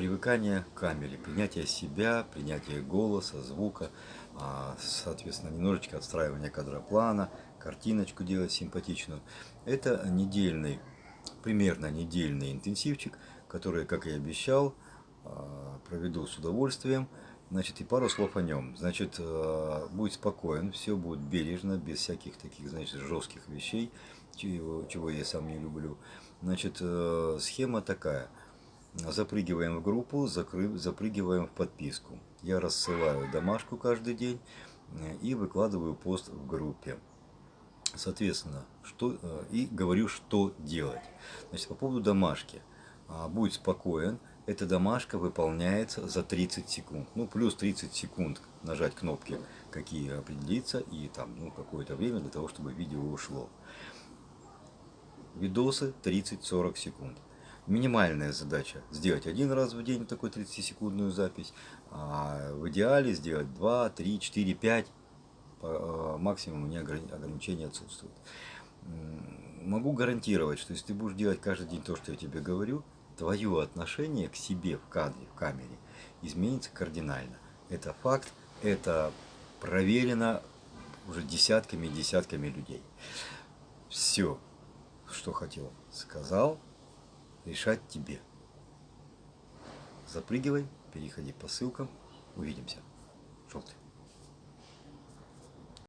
привыкание к камере, принятие себя, принятие голоса, звука, а, соответственно, немножечко отстраивание кадроплана, картиночку делать симпатичную. Это недельный, примерно недельный интенсивчик, который, как и обещал, а, проведу с удовольствием. Значит, и пару слов о нем. Значит, а, будет спокоен, все будет бережно, без всяких таких, значит, жестких вещей, чего, чего я сам не люблю. Значит, э, схема такая. Запрыгиваем в группу, закры, запрыгиваем в подписку. Я рассылаю домашку каждый день э, и выкладываю пост в группе. Соответственно, что, э, и говорю, что делать. Значит, по поводу домашки. А, будь спокоен, эта домашка выполняется за 30 секунд. Ну, плюс 30 секунд нажать кнопки, какие определиться, и там, ну, какое-то время для того, чтобы видео ушло. Видосы 30-40 секунд. Минимальная задача сделать один раз в день такую 30-секундную запись, а в идеале сделать 2, 3, 4, 5 максимум у меня ограничения отсутствуют. Могу гарантировать, что если ты будешь делать каждый день то, что я тебе говорю, твое отношение к себе в кадре, в камере изменится кардинально. Это факт, это проверено уже десятками и десятками людей. Все, что хотел, сказал, решать тебе. Запрыгивай, переходи по ссылкам, увидимся. Желтый.